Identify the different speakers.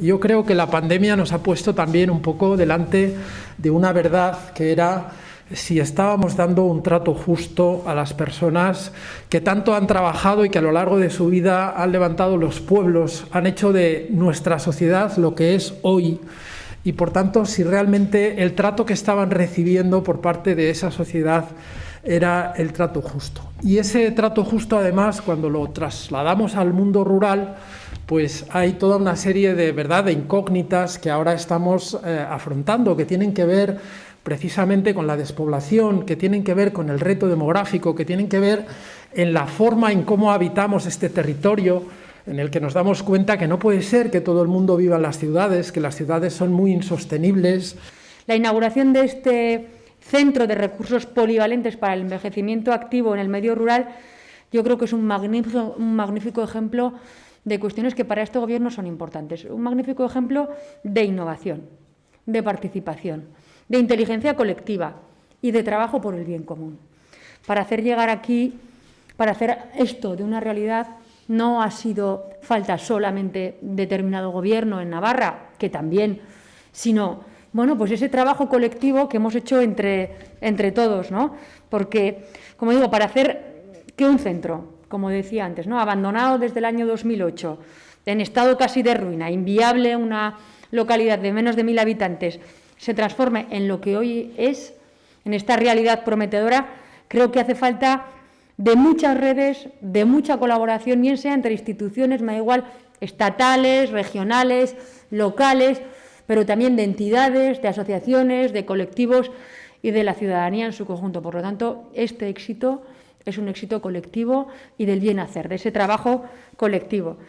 Speaker 1: Yo creo que la pandemia nos ha puesto también un poco delante de una verdad que era si estábamos dando un trato justo a las personas que tanto han trabajado y que a lo largo de su vida han levantado los pueblos, han hecho de nuestra sociedad lo que es hoy y por tanto si realmente el trato que estaban recibiendo por parte de esa sociedad era el trato justo. Y ese trato justo además cuando lo trasladamos al mundo rural pues hay toda una serie de, ¿verdad? incógnitas que ahora estamos eh, afrontando, que tienen que ver precisamente con la despoblación, que tienen que ver con el reto demográfico, que tienen que ver en la forma en cómo habitamos este territorio, en el que nos damos cuenta que no puede ser que todo el mundo viva en las ciudades, que las ciudades son muy insostenibles.
Speaker 2: La inauguración de este centro de recursos polivalentes para el envejecimiento activo en el medio rural, yo creo que es un magnífico ejemplo de cuestiones que para este Gobierno son importantes. Un magnífico ejemplo de innovación, de participación, de inteligencia colectiva y de trabajo por el bien común. Para hacer llegar aquí, para hacer esto de una realidad, no ha sido falta solamente determinado gobierno en Navarra, que también, sino, bueno, pues ese trabajo colectivo que hemos hecho entre, entre todos, ¿no? Porque, como digo, para hacer que un centro, como decía antes, ¿no? abandonado desde el año 2008, en estado casi de ruina, inviable una localidad de menos de mil habitantes, se transforme en lo que hoy es, en esta realidad prometedora, creo que hace falta de muchas redes, de mucha colaboración, bien sea entre instituciones, me da igual, estatales, regionales, locales, pero también de entidades, de asociaciones, de colectivos y de la ciudadanía en su conjunto. Por lo tanto, este éxito es un éxito colectivo y del bien hacer, de ese trabajo colectivo.